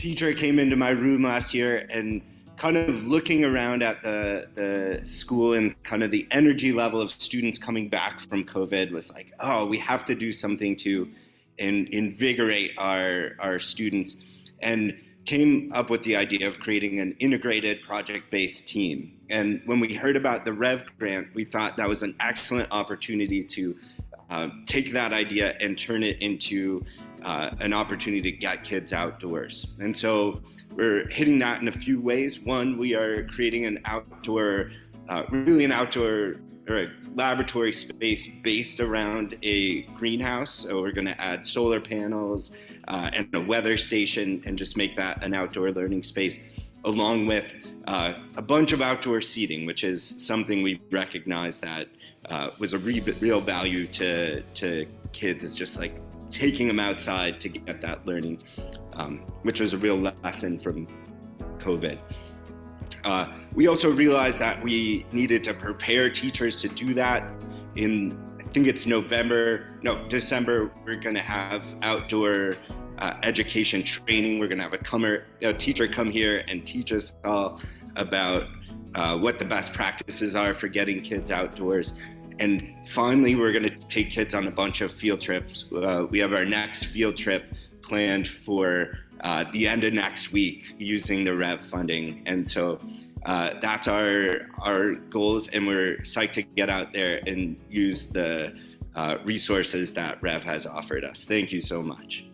teacher came into my room last year and kind of looking around at the the school and kind of the energy level of students coming back from COVID was like, oh, we have to do something to in, invigorate our our students, and came up with the idea of creating an integrated project-based team. And when we heard about the Rev grant, we thought that was an excellent opportunity to uh, take that idea and turn it into uh, an opportunity to get kids outdoors. And so we're hitting that in a few ways. One, we are creating an outdoor, uh, really an outdoor or a laboratory space based around a greenhouse. So we're going to add solar panels uh, and a weather station and just make that an outdoor learning space, along with uh, a bunch of outdoor seating, which is something we recognize that uh, was a re real value to to kids. Is just like taking them outside to get that learning, um, which was a real lesson from COVID. Uh, we also realized that we needed to prepare teachers to do that. In I think it's November, no December. We're going to have outdoor uh, education training. We're going to have a, comer, a teacher come here and teach us all about uh, what the best practices are for getting kids outdoors. And finally, we're going to take kids on a bunch of field trips. Uh, we have our next field trip planned for uh, the end of next week using the REV funding. And so uh, that's our, our goals, and we're psyched to get out there and use the uh, resources that REV has offered us. Thank you so much.